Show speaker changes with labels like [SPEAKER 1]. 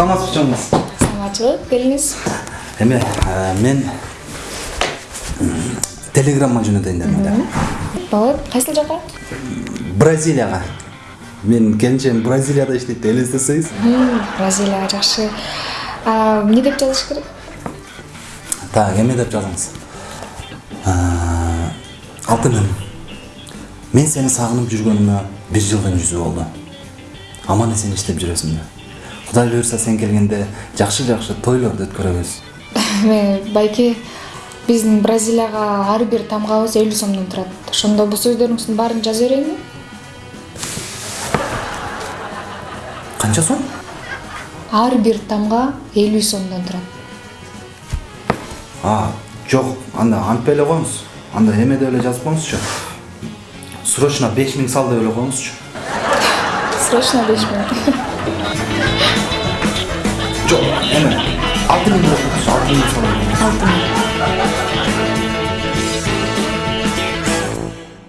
[SPEAKER 1] саламатсызбы чоңуңуз
[SPEAKER 2] саламатчылык келиңиз
[SPEAKER 1] эме а, мен телеграмма жөнөтөйүн дедим да.
[SPEAKER 2] Болот кайсыл жака?
[SPEAKER 1] Бразилияга. Менин келинчегим бразилияда иштейт элестетсеңиз
[SPEAKER 2] бразилия жакшы. Эмне деп жазыш керек?
[SPEAKER 1] Так эме деп жазыңыз? Алтыным мен сени сагынып жүргөнүмө бир жылдын жүзү болду аман эсен иштеп жүрөсүңбү кудай буюрса сен келгенде жакшы жакшы тойлорду өткөрөбүз.
[SPEAKER 2] Байке биздин бразилияга ар бир тамгабыз элүү сомдон турат. Ошондо бул сөздөрүңүздүн баарын жаза берейинби
[SPEAKER 1] канча сом?
[SPEAKER 2] Ар бир тамга элүү сомдон турат.
[SPEAKER 1] А жок анда антпай эле коюңуз. Анда эме деп эле жазып коюңузчу. Срочно беш миң сал деп эле коюңузчу
[SPEAKER 2] срочно беш миң
[SPEAKER 1] жок эме алты миң деп коюңузчу алты миң сал деп коюңуз.
[SPEAKER 2] алты миң